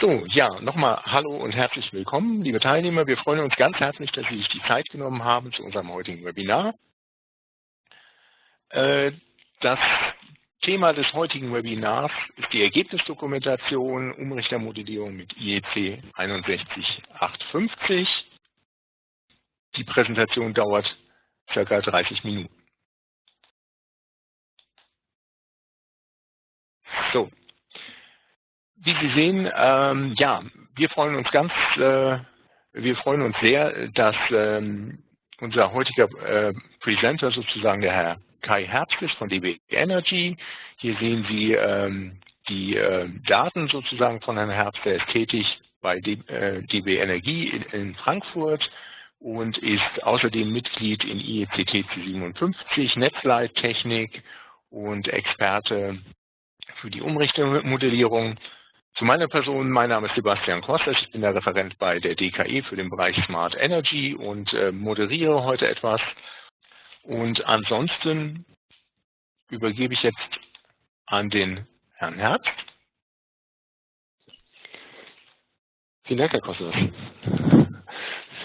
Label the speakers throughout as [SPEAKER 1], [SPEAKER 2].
[SPEAKER 1] So, ja, nochmal Hallo und herzlich willkommen, liebe Teilnehmer. Wir freuen uns ganz herzlich, dass Sie sich die Zeit genommen haben zu unserem heutigen Webinar. Äh, das Thema des heutigen Webinars ist die Ergebnisdokumentation Umrichtermodellierung mit IEC 61850. Die Präsentation dauert circa 30 Minuten. So, wie Sie sehen, ähm, ja, wir freuen uns ganz, äh, wir freuen uns sehr, dass ähm, unser heutiger äh, Presenter sozusagen der Herr Kai Herbst ist von DB Energy. Hier sehen Sie ähm, die äh, Daten sozusagen von Herrn Herbst. Er ist tätig bei D, äh, DB Energie in, in, Frankfurt und ist außerdem Mitglied in IECT C57, Netzleittechnik und Experte für die Umrichtermodellierung. Zu meiner Person, mein Name ist Sebastian Kostas, ich bin der Referent bei der DKE für den Bereich Smart Energy und äh, moderiere heute etwas. Und ansonsten übergebe ich jetzt an den Herrn Herbst.
[SPEAKER 2] Vielen Dank, Herr Kostas,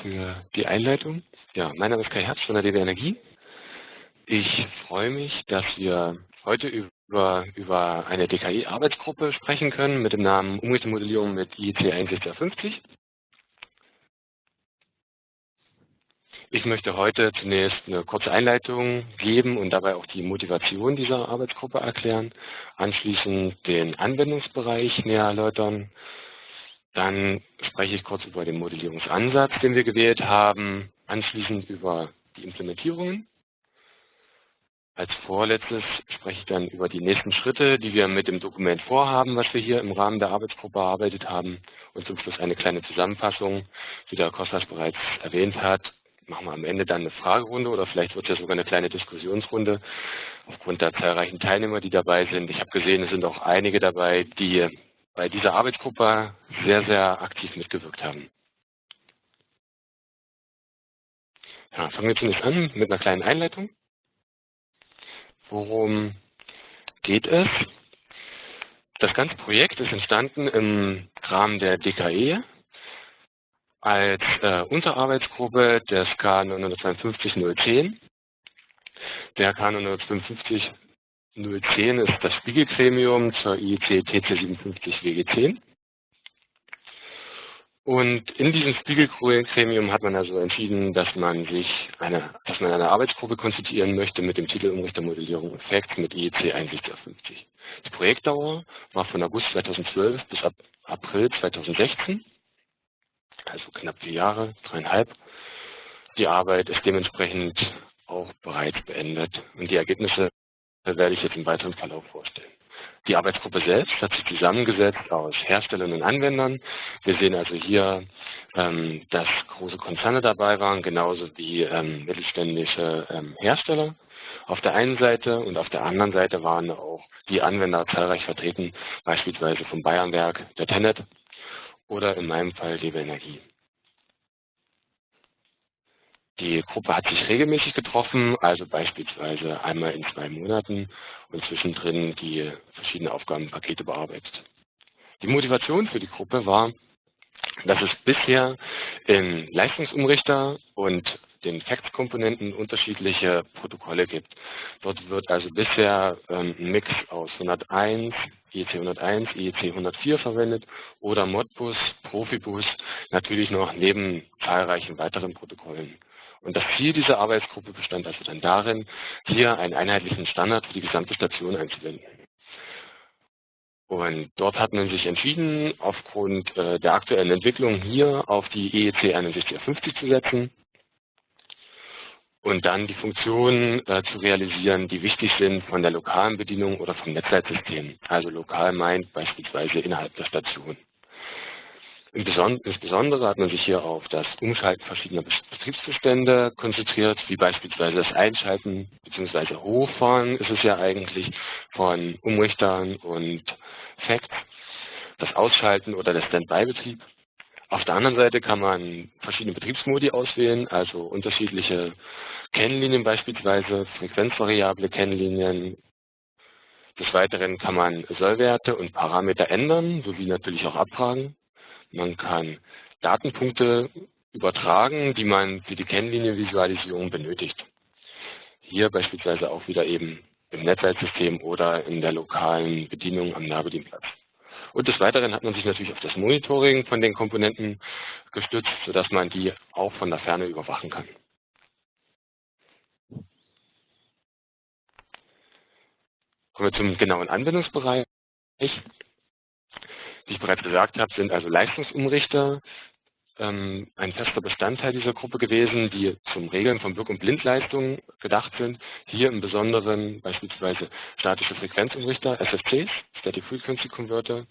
[SPEAKER 2] für die Einleitung. Ja, mein Name ist Kai Herbst von der DB Energie. Ich freue mich, dass wir heute über über, über eine DKI-Arbeitsgruppe sprechen können mit dem Namen Umrichtemodellierung mit IEC 6150. Ich möchte heute zunächst eine kurze Einleitung geben und dabei auch die Motivation dieser Arbeitsgruppe erklären, anschließend den Anwendungsbereich näher erläutern. Dann spreche ich kurz über den Modellierungsansatz, den wir gewählt haben, anschließend über die Implementierungen als vorletztes spreche ich dann über die nächsten Schritte, die wir mit dem Dokument vorhaben, was wir hier im Rahmen der Arbeitsgruppe erarbeitet haben. Und zum Schluss eine kleine Zusammenfassung, wie der Kostas bereits erwähnt hat. Machen wir am Ende dann eine Fragerunde oder vielleicht wird es ja sogar eine kleine Diskussionsrunde aufgrund der zahlreichen Teilnehmer, die dabei sind. Ich habe gesehen, es sind auch einige dabei, die bei dieser Arbeitsgruppe sehr, sehr aktiv mitgewirkt haben. Ja, fangen wir zunächst an mit einer kleinen Einleitung. Worum geht es? Das ganze Projekt ist entstanden im Rahmen der DKE als äh, Unterarbeitsgruppe des K 952 010. Der K 952 010 ist das Spiegelgremium zur IEC TC 57 WG10. Und in diesem Spiegelgremium hat man also entschieden, dass man sich eine, dass man eine Arbeitsgruppe konstituieren möchte mit dem Titel Umrichtermodellierung und Facts mit IEC 6150. Die Projektdauer war von August 2012 bis April 2016, also knapp vier Jahre, dreieinhalb. Die Arbeit ist dementsprechend auch bereits beendet und die Ergebnisse werde ich jetzt im weiteren Verlauf vorstellen. Die Arbeitsgruppe selbst hat sich zusammengesetzt aus Herstellern und Anwendern. Wir sehen also hier, ähm, dass große Konzerne dabei waren, genauso wie ähm, mittelständische ähm, Hersteller auf der einen Seite und auf der anderen Seite waren auch die Anwender zahlreich vertreten, beispielsweise vom Bayernwerk, der Tenet oder in meinem Fall DB Energie. Die Gruppe hat sich regelmäßig getroffen, also beispielsweise einmal in zwei Monaten und zwischendrin die verschiedenen Aufgabenpakete bearbeitet. Die Motivation für die Gruppe war, dass es bisher in Leistungsumrichter und den Facts-Komponenten unterschiedliche Protokolle gibt. Dort wird also bisher ähm, ein Mix aus 101, IEC 101, IEC 104 verwendet oder Modbus, Profibus, natürlich noch neben zahlreichen weiteren Protokollen. Und das Ziel dieser Arbeitsgruppe bestand also dann darin, hier einen einheitlichen Standard für die gesamte Station einzuwenden. Und dort hat man sich entschieden, aufgrund äh, der aktuellen Entwicklung hier auf die EEC 6150 zu setzen und dann die Funktionen äh, zu realisieren, die wichtig sind von der lokalen Bedienung oder vom Netzleitsystem. Also lokal meint beispielsweise innerhalb der Station. Insbesondere hat man sich hier auf das Umschalten verschiedener Betriebszustände konzentriert, wie beispielsweise das Einschalten bzw. Hochfahren ist es ja eigentlich von Umrichtern und Facts, das Ausschalten oder der Standby-Betrieb. Auf der anderen Seite kann man verschiedene Betriebsmodi auswählen, also unterschiedliche Kennlinien beispielsweise, frequenzvariable Kennlinien. Des Weiteren kann man Sollwerte und Parameter ändern, sowie natürlich auch abfragen. Man kann Datenpunkte übertragen, die man für die Kennlinienvisualisierung benötigt. Hier beispielsweise auch wieder eben im Netzwerksystem oder in der lokalen Bedienung am Nahbedienplatz. Und des Weiteren hat man sich natürlich auf das Monitoring von den Komponenten gestützt, sodass man die auch von der Ferne überwachen kann. Kommen wir zum genauen Anwendungsbereich. Wie ich bereits gesagt habe, sind also Leistungsumrichter ähm, ein fester Bestandteil dieser Gruppe gewesen, die zum Regeln von Wirk- und Blindleistungen gedacht sind. Hier im Besonderen beispielsweise statische Frequenzumrichter, SFCs, Static Frequency Converter.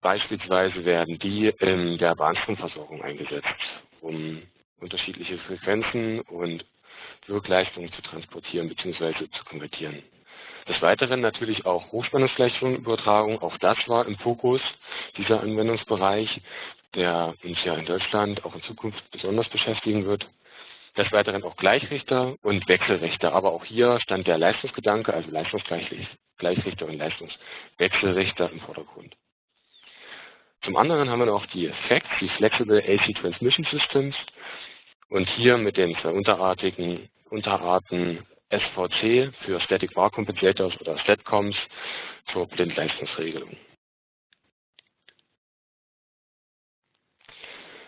[SPEAKER 2] Beispielsweise werden die in der Bahnstromversorgung eingesetzt, um unterschiedliche Frequenzen und Wirkleistungen zu transportieren bzw. zu konvertieren. Des Weiteren natürlich auch Hochspannungsgleichstromübertragung, auch das war im Fokus dieser Anwendungsbereich, der uns ja in Deutschland auch in Zukunft besonders beschäftigen wird. Des Weiteren auch Gleichrichter und Wechselrichter, aber auch hier stand der Leistungsgedanke, also Leistungsgleichrichter und Leistungswechselrichter im Vordergrund. Zum anderen haben wir noch die FACTS, die Flexible AC Transmission Systems, und hier mit den zwei unterartigen Unterarten SVC für Static Var Compensators oder StatComs zur Blindleistungsregelung.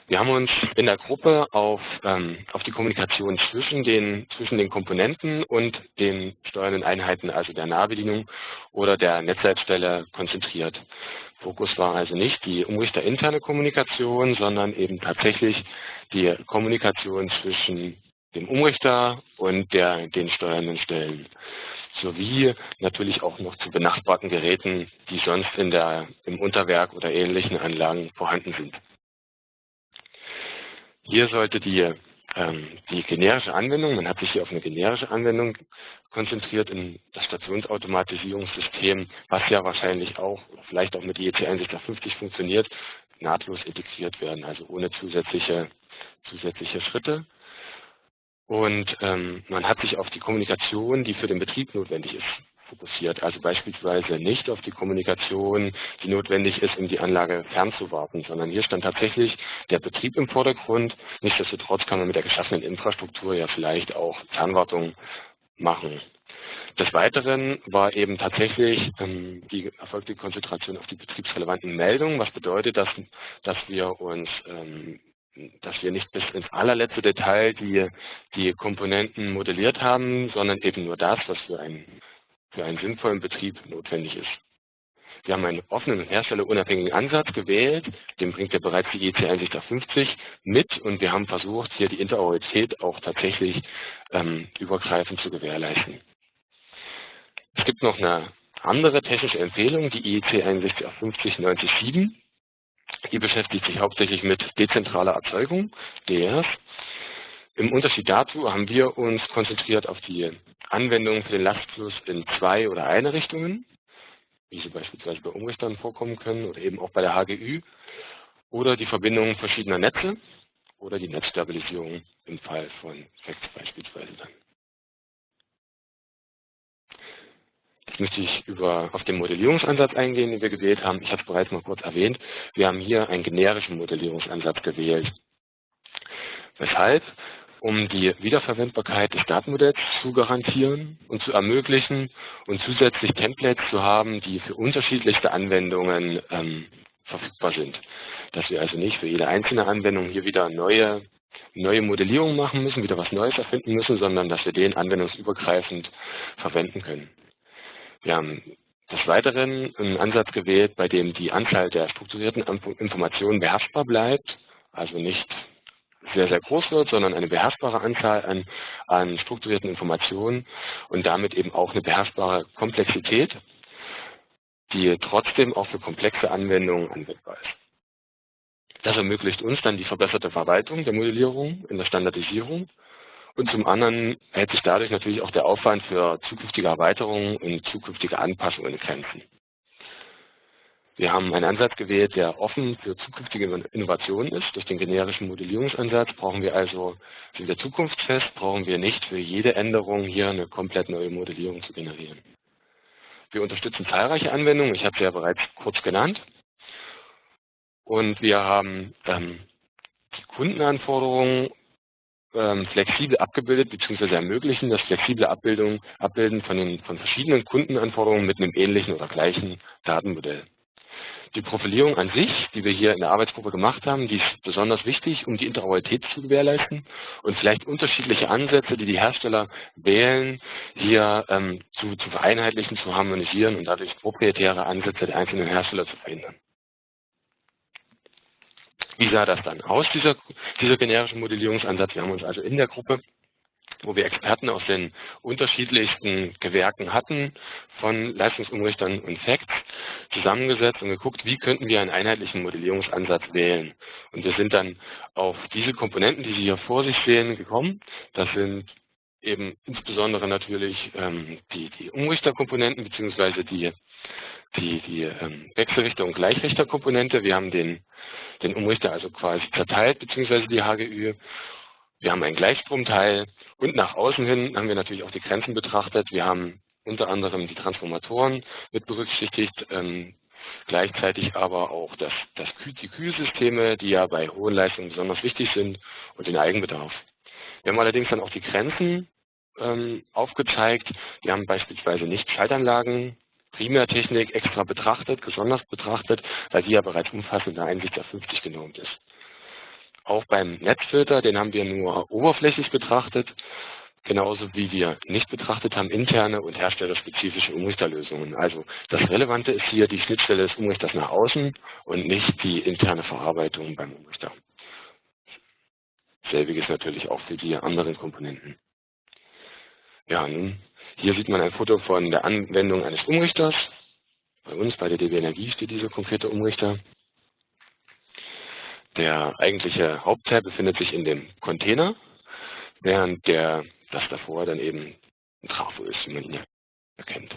[SPEAKER 2] Wir haben uns in der Gruppe auf, ähm, auf die Kommunikation zwischen den, zwischen den Komponenten und den steuernden Einheiten, also der Nahbedienung oder der Netzleitstelle, konzentriert. Fokus war also nicht die umrichterinterne Kommunikation, sondern eben tatsächlich die Kommunikation zwischen dem Umrichter und der, den steuernden Stellen sowie natürlich auch noch zu benachbarten Geräten, die sonst in der, im Unterwerk oder ähnlichen Anlagen vorhanden sind. Hier sollte die, ähm, die generische Anwendung, man hat sich hier auf eine generische Anwendung konzentriert in das Stationsautomatisierungssystem, was ja wahrscheinlich auch, vielleicht auch mit IEC 6150 funktioniert, nahtlos integriert werden, also ohne zusätzliche, zusätzliche Schritte. Und ähm, man hat sich auf die Kommunikation, die für den Betrieb notwendig ist, fokussiert. Also beispielsweise nicht auf die Kommunikation, die notwendig ist, um die Anlage fernzuwarten, sondern hier stand tatsächlich der Betrieb im Vordergrund. Nichtsdestotrotz kann man mit der geschaffenen Infrastruktur ja vielleicht auch Fernwartung machen. Des Weiteren war eben tatsächlich ähm, die erfolgte Konzentration auf die betriebsrelevanten Meldungen, was bedeutet, dass, dass wir uns ähm, dass wir nicht bis ins allerletzte Detail die, die Komponenten modelliert haben, sondern eben nur das, was für einen für einen sinnvollen Betrieb notwendig ist. Wir haben einen offenen herstellerunabhängigen Ansatz gewählt, den bringt ja bereits die EC 150 mit und wir haben versucht, hier die Interoperität auch tatsächlich ähm, übergreifend zu gewährleisten. Es gibt noch eine andere technische Empfehlung, die IEC 6150 907. Die beschäftigt sich hauptsächlich mit dezentraler Erzeugung, DERs. Im Unterschied dazu haben wir uns konzentriert auf die Anwendungen für den Lastfluss in zwei oder eine Richtungen, wie sie beispielsweise bei Umrichtern vorkommen können oder eben auch bei der HGÜ, oder die Verbindung verschiedener Netze oder die Netzstabilisierung im Fall von FACTS beispielsweise dann. Jetzt möchte ich über, auf den Modellierungsansatz eingehen, den wir gewählt haben. Ich habe es bereits mal kurz erwähnt. Wir haben hier einen generischen Modellierungsansatz gewählt. Weshalb? um die Wiederverwendbarkeit des Datenmodells zu garantieren und zu ermöglichen und zusätzlich Templates zu haben, die für unterschiedlichste Anwendungen ähm, verfügbar sind. Dass wir also nicht für jede einzelne Anwendung hier wieder neue, neue Modellierungen machen müssen, wieder was Neues erfinden müssen, sondern dass wir den anwendungsübergreifend verwenden können. Wir haben des Weiteren einen Ansatz gewählt, bei dem die Anzahl der strukturierten Informationen beherrschbar bleibt, also nicht sehr, sehr groß wird, sondern eine beherrschbare Anzahl an, an strukturierten Informationen und damit eben auch eine beherrschbare Komplexität, die trotzdem auch für komplexe Anwendungen anwendbar ist. Das ermöglicht uns dann die verbesserte Verwaltung der Modellierung in der Standardisierung und zum anderen hält sich dadurch natürlich auch der Aufwand für zukünftige Erweiterungen und zukünftige Anpassungen in Grenzen. Wir haben einen Ansatz gewählt, der offen für zukünftige Innovationen ist. Durch den generischen Modellierungsansatz brauchen wir also, sind wir zukunftsfest, brauchen wir nicht für jede Änderung hier eine komplett neue Modellierung zu generieren. Wir unterstützen zahlreiche Anwendungen, ich habe sie ja bereits kurz genannt. und wir haben ähm, die Kundenanforderungen ähm, flexibel abgebildet bzw. ermöglichen das flexible Abbildung, Abbilden von, den, von verschiedenen Kundenanforderungen mit einem ähnlichen oder gleichen Datenmodell. Die Profilierung an sich, die wir hier in der Arbeitsgruppe gemacht haben, die ist besonders wichtig, um die Interoperabilität zu gewährleisten und vielleicht unterschiedliche Ansätze, die die Hersteller wählen, hier ähm, zu, zu vereinheitlichen, zu harmonisieren und dadurch proprietäre Ansätze der einzelnen Hersteller zu verhindern. Wie sah das dann aus, dieser, dieser generische Modellierungsansatz? Wir haben uns also in der Gruppe wo wir Experten aus den unterschiedlichsten Gewerken hatten, von Leistungsumrichtern und Facts, zusammengesetzt und geguckt, wie könnten wir einen einheitlichen Modellierungsansatz wählen. Und wir sind dann auf diese Komponenten, die Sie hier vor sich sehen, gekommen. Das sind eben insbesondere natürlich ähm, die, die Umrichterkomponenten beziehungsweise die, die, die ähm, Wechselrichter- und Gleichrichterkomponente. Wir haben den, den Umrichter also quasi zerteilt beziehungsweise die HGÜ wir haben einen Gleichstromteil und nach außen hin haben wir natürlich auch die Grenzen betrachtet. Wir haben unter anderem die Transformatoren mit berücksichtigt, ähm, gleichzeitig aber auch das, das, die Kühlsysteme, die ja bei hohen Leistungen besonders wichtig sind und den Eigenbedarf. Wir haben allerdings dann auch die Grenzen ähm, aufgezeigt. Wir haben beispielsweise nicht Schaltanlagen, Primärtechnik extra betrachtet, besonders betrachtet, weil die ja bereits umfassend in der Einsicht der 50 genormt ist. Auch beim Netzfilter, den haben wir nur oberflächlich betrachtet, genauso wie wir nicht betrachtet haben interne und herstellerspezifische Umrichterlösungen. Also das Relevante ist hier die Schnittstelle des Umrichters nach außen und nicht die interne Verarbeitung beim Umrichter. Selbiges natürlich auch für die anderen Komponenten. Ja, nun, hier sieht man ein Foto von der Anwendung eines Umrichters. Bei uns, bei der DB Energie, steht dieser konkrete Umrichter. Der eigentliche Hauptteil befindet sich in dem Container, während der, das davor dann eben ein Trafo ist, wie man ihn erkennt.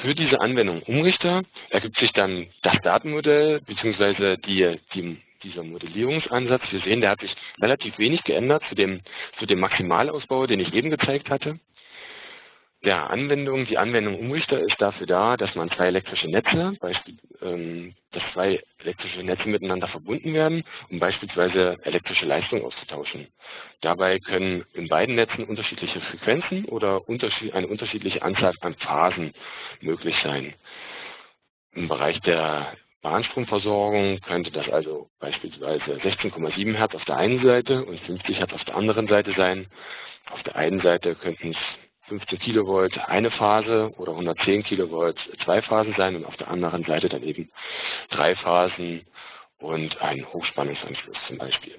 [SPEAKER 2] Für diese Anwendung Umrichter ergibt sich dann das Datenmodell bzw. Die, die, dieser Modellierungsansatz. Wir sehen, der hat sich relativ wenig geändert zu dem, zu dem Maximalausbau, den ich eben gezeigt hatte. Ja, Anwendung, die Anwendung Umrichter ist dafür da, dass man zwei elektrische Netze, ähm, dass zwei elektrische Netze miteinander verbunden werden, um beispielsweise elektrische Leistung auszutauschen. Dabei können in beiden Netzen unterschiedliche Frequenzen oder eine unterschiedliche Anzahl an Phasen möglich sein. Im Bereich der Bahnstromversorgung könnte das also beispielsweise 16,7 Hertz auf der einen Seite und 50 Hertz auf der anderen Seite sein. Auf der einen Seite könnten es 15 Kilovolt eine Phase oder 110 Kilovolt zwei Phasen sein und auf der anderen Seite dann eben drei Phasen und ein Hochspannungsanschluss zum Beispiel.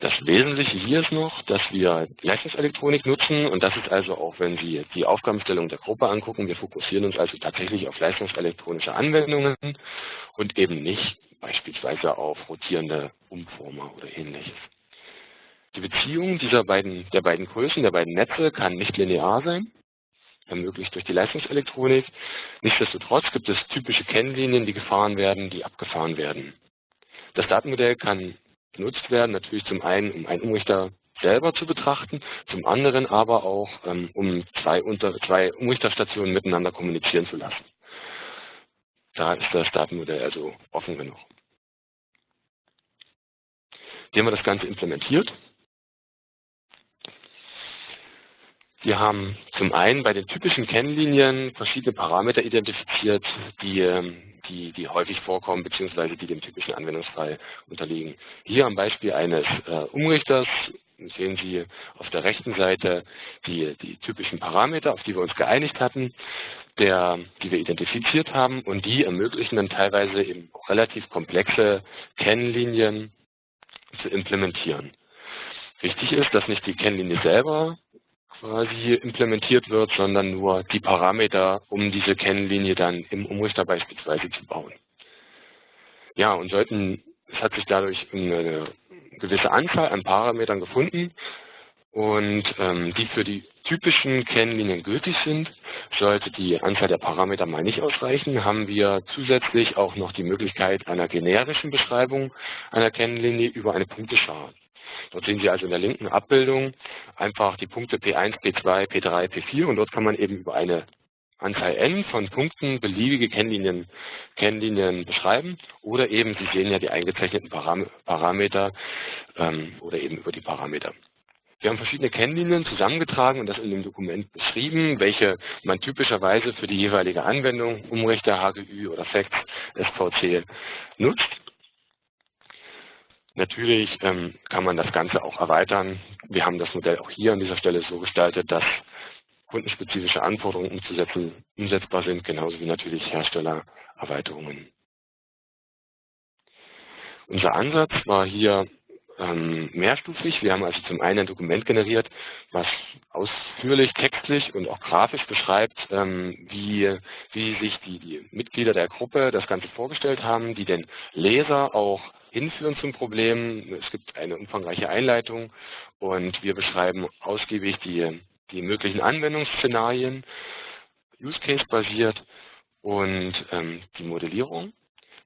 [SPEAKER 2] Das Wesentliche hier ist noch, dass wir Leistungselektronik nutzen und das ist also auch, wenn Sie die Aufgabenstellung der Gruppe angucken, wir fokussieren uns also tatsächlich auf leistungselektronische Anwendungen und eben nicht beispielsweise auf rotierende Umformer oder ähnliches. Die Beziehung dieser beiden, der beiden Größen, der beiden Netze kann nicht linear sein, ermöglicht durch die Leistungselektronik. Nichtsdestotrotz gibt es typische Kennlinien, die gefahren werden, die abgefahren werden. Das Datenmodell kann genutzt werden, natürlich zum einen, um einen Umrichter selber zu betrachten, zum anderen aber auch, ähm, um zwei, unter, zwei Umrichterstationen miteinander kommunizieren zu lassen. Da ist das Datenmodell also offen genug. Wie haben wir das Ganze implementiert? Wir haben zum einen bei den typischen Kennlinien verschiedene Parameter identifiziert, die, ähm, die, die häufig vorkommen bzw. die dem typischen Anwendungsfall unterliegen. Hier am Beispiel eines äh, Umrichters sehen Sie auf der rechten Seite die, die typischen Parameter, auf die wir uns geeinigt hatten, der, die wir identifiziert haben und die ermöglichen dann teilweise eben relativ komplexe Kennlinien zu implementieren. Wichtig ist, dass nicht die Kennlinie selber quasi implementiert wird, sondern nur die Parameter, um diese Kennlinie dann im Umrichter beispielsweise zu bauen. Ja, und sollten, es hat sich dadurch eine gewisse Anzahl an Parametern gefunden und ähm, die für die typischen Kennlinien gültig sind. Sollte die Anzahl der Parameter mal nicht ausreichen, haben wir zusätzlich auch noch die Möglichkeit einer generischen Beschreibung einer Kennlinie über eine Punkteschar. Dort sehen Sie also in der linken Abbildung einfach die Punkte P1, P2, P3, P4 und dort kann man eben über eine Anzahl n von Punkten beliebige Kennlinien, Kennlinien beschreiben oder eben, Sie sehen ja die eingezeichneten Param Parameter ähm, oder eben über die Parameter. Wir haben verschiedene Kennlinien zusammengetragen und das in dem Dokument beschrieben, welche man typischerweise für die jeweilige Anwendung, Umrichter, HGÜ oder Facts, SVC nutzt. Natürlich ähm, kann man das Ganze auch erweitern. Wir haben das Modell auch hier an dieser Stelle so gestaltet, dass kundenspezifische Anforderungen umzusetzen, umsetzbar sind, genauso wie natürlich Herstellererweiterungen. Unser Ansatz war hier ähm, mehrstufig. Wir haben also zum einen ein Dokument generiert, was ausführlich textlich und auch grafisch beschreibt, ähm, wie, wie sich die, die Mitglieder der Gruppe das Ganze vorgestellt haben, die den Leser auch hinführen zum Problem. Es gibt eine umfangreiche Einleitung und wir beschreiben ausgiebig die, die möglichen Anwendungsszenarien, Use Case basiert und ähm, die Modellierung.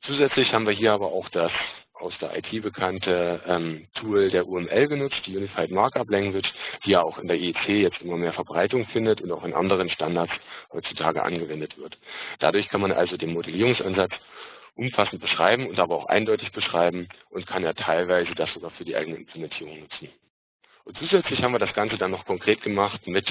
[SPEAKER 2] Zusätzlich haben wir hier aber auch das aus der IT bekannte ähm, Tool der UML genutzt, die Unified Markup Language, die ja auch in der IEC jetzt immer mehr Verbreitung findet und auch in anderen Standards heutzutage angewendet wird. Dadurch kann man also den Modellierungsansatz umfassend beschreiben und aber auch eindeutig beschreiben und kann ja teilweise das sogar für die eigene Implementierung nutzen. Und zusätzlich haben wir das Ganze dann noch konkret gemacht mit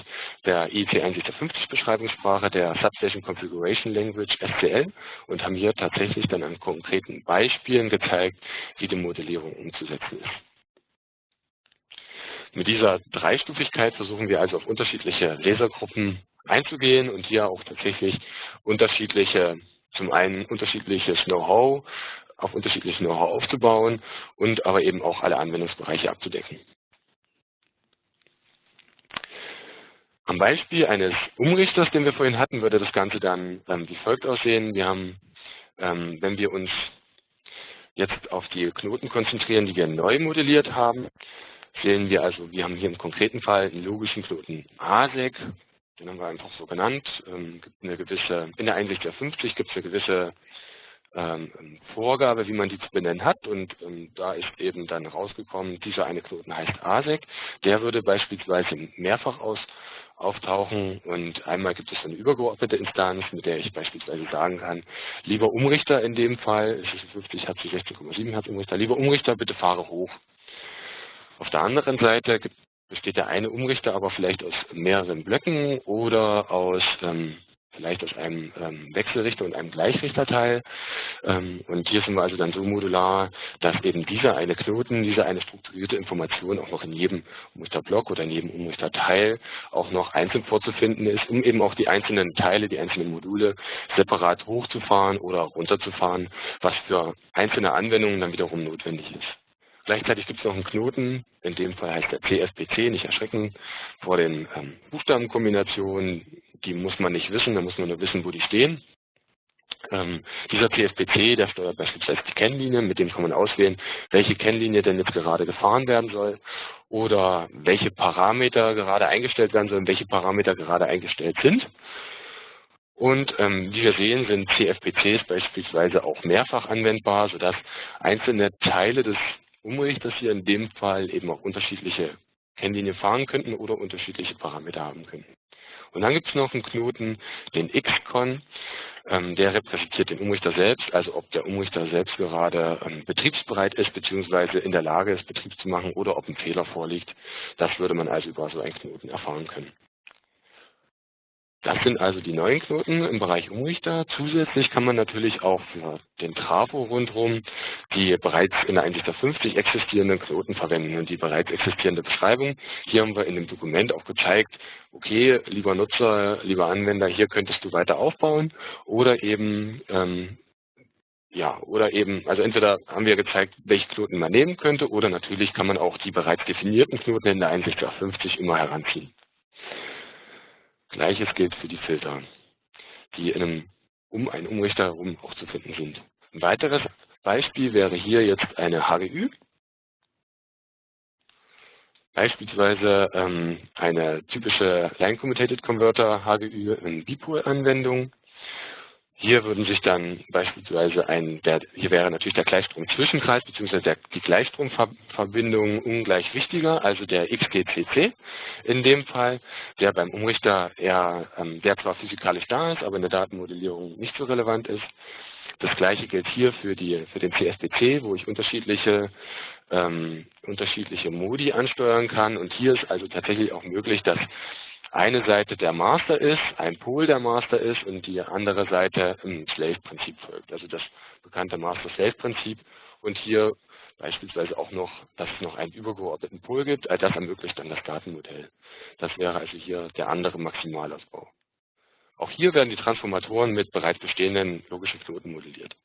[SPEAKER 2] der IEC 150 Beschreibungssprache, der Substation Configuration Language SCL und haben hier tatsächlich dann an konkreten Beispielen gezeigt, wie die Modellierung umzusetzen ist. Mit dieser Dreistufigkeit versuchen wir also auf unterschiedliche Lesergruppen einzugehen und hier auch tatsächlich unterschiedliche, zum einen unterschiedliches Know-how, auf unterschiedliches Know-how aufzubauen und aber eben auch alle Anwendungsbereiche abzudecken. Am Beispiel eines Umrichters, den wir vorhin hatten, würde das Ganze dann ähm, wie folgt aussehen. Wir haben, ähm, wenn wir uns jetzt auf die Knoten konzentrieren, die wir neu modelliert haben, sehen wir also, wir haben hier im konkreten Fall einen logischen Knoten ASEC, den haben wir einfach so genannt, ähm, gibt eine gewisse, in der Einsicht der 50 gibt es eine gewisse ähm, Vorgabe, wie man die zu benennen hat. Und ähm, da ist eben dann rausgekommen, dieser eine Knoten heißt ASEC, der würde beispielsweise mehrfach aus auftauchen. Und einmal gibt es eine übergeordnete Instanz, mit der ich beispielsweise sagen kann, lieber Umrichter in dem Fall, es ist 50 Hertz zu 16,7 Hertz Umrichter, lieber Umrichter, bitte fahre hoch. Auf der anderen Seite gibt, besteht der eine Umrichter aber vielleicht aus mehreren Blöcken oder aus ähm, vielleicht aus einem ähm, Wechselrichter und einem Gleichrichterteil. Ähm, und hier sind wir also dann so modular, dass eben dieser eine Knoten, diese eine strukturierte Information auch noch in jedem Umrichterblock oder in jedem Umrichterteil auch noch einzeln vorzufinden ist, um eben auch die einzelnen Teile, die einzelnen Module separat hochzufahren oder runterzufahren, was für einzelne Anwendungen dann wiederum notwendig ist. Gleichzeitig gibt es noch einen Knoten, in dem Fall heißt der CSPC, nicht erschrecken vor den ähm, Buchstabenkombinationen, die muss man nicht wissen, da muss man nur wissen, wo die stehen. Ähm, dieser CSPC, der steuert beispielsweise die Kennlinie, mit dem kann man auswählen, welche Kennlinie denn jetzt gerade gefahren werden soll oder welche Parameter gerade eingestellt werden sollen, welche Parameter gerade eingestellt sind. Und ähm, wie wir sehen, sind CFPCs beispielsweise auch mehrfach anwendbar, sodass einzelne Teile des Umrichters hier in dem Fall eben auch unterschiedliche Kennlinien fahren könnten oder unterschiedliche Parameter haben könnten. Und dann gibt es noch einen Knoten, den XCON, ähm, der repräsentiert den Umrichter selbst, also ob der Umrichter selbst gerade ähm, betriebsbereit ist, beziehungsweise in der Lage ist, Betrieb zu machen oder ob ein Fehler vorliegt. Das würde man also über so einen Knoten erfahren können. Das sind also die neuen Knoten im Bereich Umrichter. Zusätzlich kann man natürlich auch für den Trafo rundherum die bereits in der 150 existierenden Knoten verwenden und die bereits existierende Beschreibung. Hier haben wir in dem Dokument auch gezeigt, okay, lieber Nutzer, lieber Anwender, hier könntest du weiter aufbauen oder eben ähm, ja, oder eben, also entweder haben wir gezeigt, welche Knoten man nehmen könnte, oder natürlich kann man auch die bereits definierten Knoten in der 150 immer heranziehen. Gleiches gilt für die Filter, die in einem, um einen Umrichter herum auch zu finden sind. Ein weiteres Beispiel wäre hier jetzt eine HGÜ. Beispielsweise ähm, eine typische Line Commutated Converter HGÜ in Bipool-Anwendung. Hier würden sich dann beispielsweise ein, der, hier wäre natürlich der Gleichstrom-Zwischenkreis bzw. die Gleichstromverbindung ungleich wichtiger, also der XGCC in dem Fall, der beim Umrichter eher, ähm, der zwar physikalisch da ist, aber in der Datenmodellierung nicht so relevant ist. Das gleiche gilt hier für, die, für den CSPC, wo ich unterschiedliche, ähm, unterschiedliche Modi ansteuern kann. Und hier ist also tatsächlich auch möglich, dass eine Seite der Master ist, ein Pol der Master ist und die andere Seite im Slave-Prinzip folgt. Also das bekannte Master-Slave-Prinzip und hier beispielsweise auch noch, dass es noch einen übergeordneten Pol gibt. All das ermöglicht dann das Datenmodell. Das wäre also hier der andere Maximalausbau. Auch hier werden die Transformatoren mit bereits bestehenden logischen Knoten modelliert.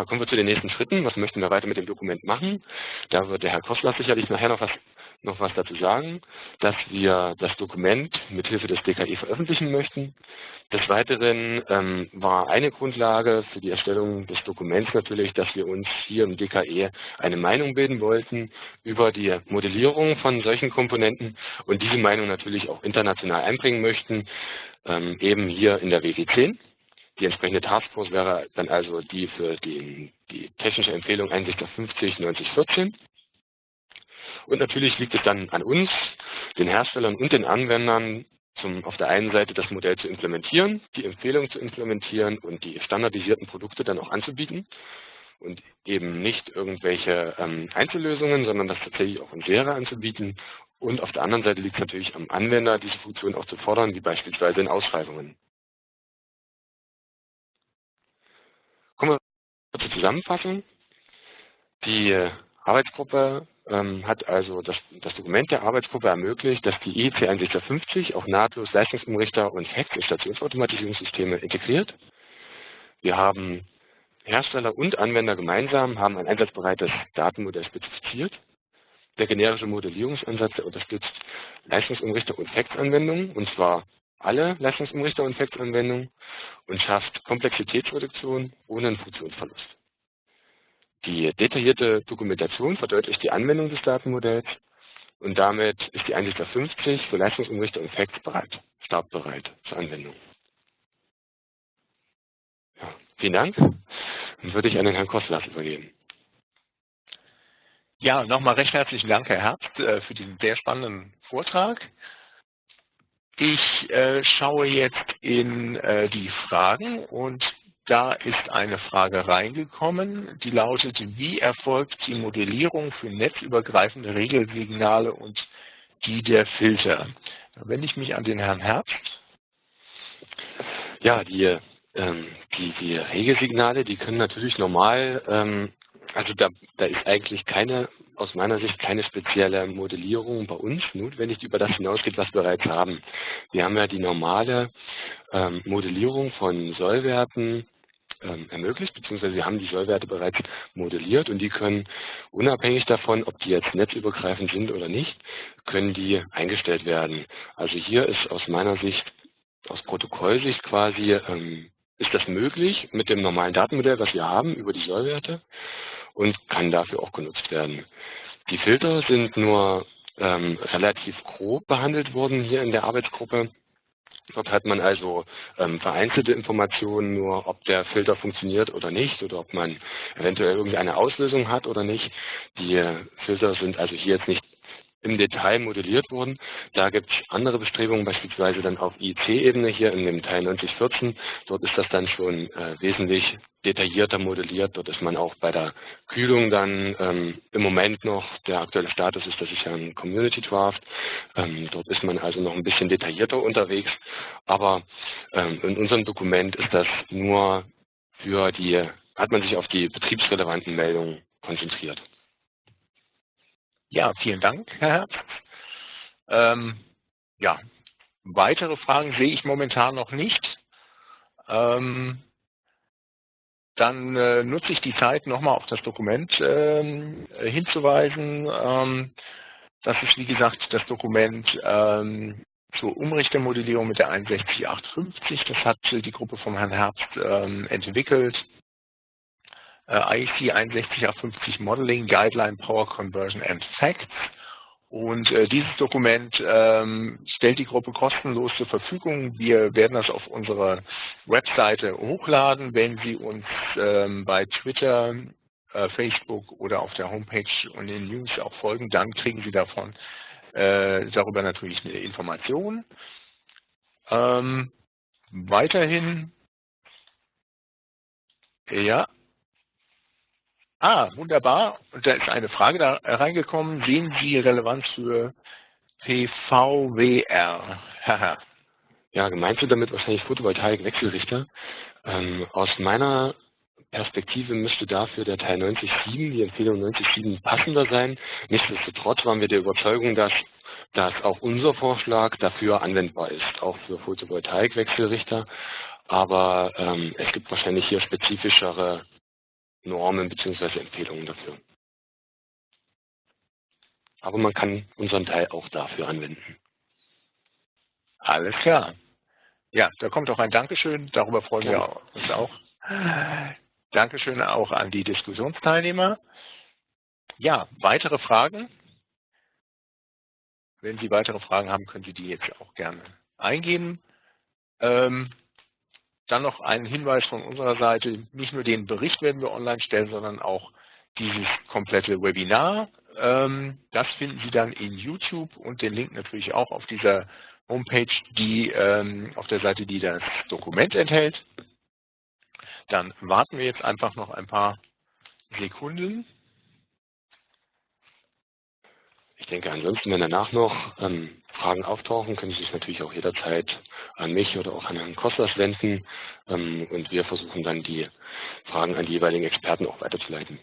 [SPEAKER 2] Dann kommen wir zu den nächsten Schritten. Was möchten wir weiter mit dem Dokument machen? Da wird der Herr Kostler sicherlich nachher noch was noch was dazu sagen, dass wir das Dokument mithilfe des DKE veröffentlichen möchten. Des Weiteren ähm, war eine Grundlage für die Erstellung des Dokuments natürlich, dass wir uns hier im DKE eine Meinung bilden wollten über die Modellierung von solchen Komponenten und diese Meinung natürlich auch international einbringen möchten, ähm, eben hier in der WG10. Die entsprechende Taskforce wäre dann also die für die, die technische Empfehlung Einsicht auf 50 90 14. Und natürlich liegt es dann an uns, den Herstellern und den Anwendern, zum, auf der einen Seite das Modell zu implementieren, die Empfehlung zu implementieren und die standardisierten Produkte dann auch anzubieten und eben nicht irgendwelche ähm, Einzellösungen, sondern das tatsächlich auch in Serie anzubieten. Und auf der anderen Seite liegt es natürlich am Anwender, diese Funktion auch zu fordern, wie beispielsweise in Ausschreibungen. Kommen zur Zusammenfassung. Die Arbeitsgruppe ähm, hat also das, das, Dokument der Arbeitsgruppe ermöglicht, dass die IEC 16050 auch nahtlos Leistungsumrichter und Hacks in Stationsautomatisierungssysteme integriert. Wir haben Hersteller und Anwender gemeinsam haben ein einsatzbereites Datenmodell spezifiziert. Der generische Modellierungsansatz der unterstützt Leistungsumrichter und Facts-Anwendungen, und zwar alle Leistungsumrichter und Facts-Anwendungen und schafft Komplexitätsreduktion ohne einen Funktionsverlust. Die detaillierte Dokumentation verdeutlicht die Anwendung des Datenmodells und damit ist die Einsicht 50 für Leistungsumrichter und Facts bereit, startbereit zur Anwendung. Ja, vielen Dank. Dann würde ich an den Herrn Kostlas übergeben.
[SPEAKER 1] Ja, nochmal recht herzlichen Dank, Herr Herbst, äh, für diesen sehr spannenden Vortrag. Ich äh, schaue jetzt in äh, die Fragen und da ist eine Frage reingekommen, die lautet, wie erfolgt die Modellierung für netzübergreifende Regelsignale und die der Filter? Da wende ich mich an den Herrn Herbst.
[SPEAKER 2] Ja, die, ähm, die, die Regelsignale, die können natürlich normal, ähm, also da, da ist eigentlich keine, aus meiner Sicht keine spezielle Modellierung bei uns notwendig, die über das hinausgeht, was wir bereits haben. Wir haben ja die normale ähm, Modellierung von Sollwerten, ähm, ermöglicht, beziehungsweise wir haben die Sollwerte bereits modelliert und die können unabhängig davon, ob die jetzt netzübergreifend sind oder nicht, können die eingestellt werden. Also hier ist aus meiner Sicht, aus Protokollsicht quasi, ähm, ist das möglich mit dem normalen Datenmodell, was wir haben, über die Sollwerte und kann dafür auch genutzt werden. Die Filter sind nur ähm, relativ grob behandelt worden hier in der Arbeitsgruppe. Dort hat man also ähm, vereinzelte Informationen nur, ob der Filter funktioniert oder nicht oder ob man eventuell irgendeine Auslösung hat oder nicht. Die Filter sind also hier jetzt nicht im Detail modelliert worden. Da gibt es andere Bestrebungen, beispielsweise dann auf IC-Ebene hier in dem Teil 9014. Dort ist das dann schon äh, wesentlich detaillierter modelliert. Dort ist man auch bei der Kühlung dann ähm, im Moment noch, der aktuelle Status ist, das ist ja ein Community Draft. Ähm, dort ist man also noch ein bisschen detaillierter unterwegs. Aber ähm, in unserem Dokument ist das nur für die, hat man sich auf die betriebsrelevanten Meldungen konzentriert.
[SPEAKER 1] Ja, vielen Dank, Herr Herbst. Ähm, ja, weitere Fragen sehe ich momentan noch nicht. Ähm, dann äh, nutze ich die Zeit, nochmal auf das Dokument ähm, hinzuweisen. Ähm, das ist, wie gesagt, das Dokument ähm, zur Umrichtermodellierung mit der 61850. Das hat die Gruppe vom Herrn Herbst ähm, entwickelt. Äh, IEC 61850 Modeling, Guideline, Power Conversion and Facts. Und äh, dieses Dokument ähm, stellt die Gruppe kostenlos zur Verfügung. Wir werden das auf unserer Webseite hochladen. Wenn Sie uns ähm, bei Twitter, äh, Facebook oder auf der Homepage und in den News auch folgen, dann kriegen Sie davon äh, darüber natürlich eine Information. Ähm, weiterhin, ja, Ah, wunderbar. Und da ist eine Frage da reingekommen. Sehen Sie Relevanz für PVWR?
[SPEAKER 2] ja, gemeint sind damit wahrscheinlich Photovoltaik-Wechselrichter. Ähm, aus meiner Perspektive müsste dafür der Teil 90.7, die Empfehlung 90.7 passender sein. Nichtsdestotrotz waren wir der Überzeugung, dass dass auch unser Vorschlag dafür anwendbar ist, auch für Photovoltaik-Wechselrichter. Aber ähm, es gibt wahrscheinlich hier spezifischere Normen bzw. Empfehlungen dafür. Aber man kann unseren Teil auch dafür anwenden.
[SPEAKER 1] Alles klar. Ja, da kommt auch ein Dankeschön. Darüber freuen ja. wir uns auch. Dankeschön auch an die Diskussionsteilnehmer. Ja, weitere Fragen? Wenn Sie weitere Fragen haben, können Sie die jetzt auch gerne eingeben. Ähm, dann noch ein Hinweis von unserer Seite, nicht nur den Bericht werden wir online stellen, sondern auch dieses komplette Webinar. Ähm, das finden Sie dann in YouTube und den Link natürlich auch auf dieser Homepage, die ähm, auf der Seite, die das Dokument enthält. Dann warten wir jetzt einfach noch ein paar Sekunden.
[SPEAKER 2] Ich denke, ansonsten, wenn danach noch ähm, Fragen auftauchen, können Sie sich natürlich auch jederzeit an mich oder auch an Herrn Kostas wenden ähm, und wir versuchen dann die Fragen an die jeweiligen Experten auch weiterzuleiten.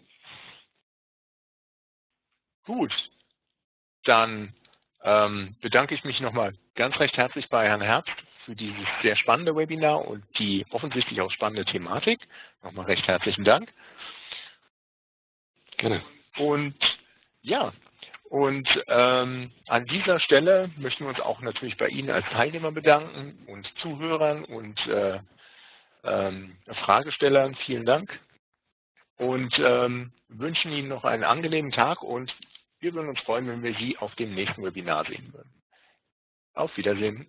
[SPEAKER 1] Gut, dann ähm, bedanke ich mich nochmal ganz recht herzlich bei Herrn Herbst für dieses sehr spannende Webinar und die offensichtlich auch spannende Thematik. Nochmal recht herzlichen Dank.
[SPEAKER 2] Gerne.
[SPEAKER 1] Und ja, und ähm, an dieser Stelle möchten wir uns auch natürlich bei Ihnen als Teilnehmer bedanken und Zuhörern und äh, ähm, Fragestellern. Vielen Dank und ähm, wünschen Ihnen noch einen angenehmen Tag und wir würden uns freuen, wenn wir Sie auf dem nächsten Webinar sehen würden. Auf Wiedersehen.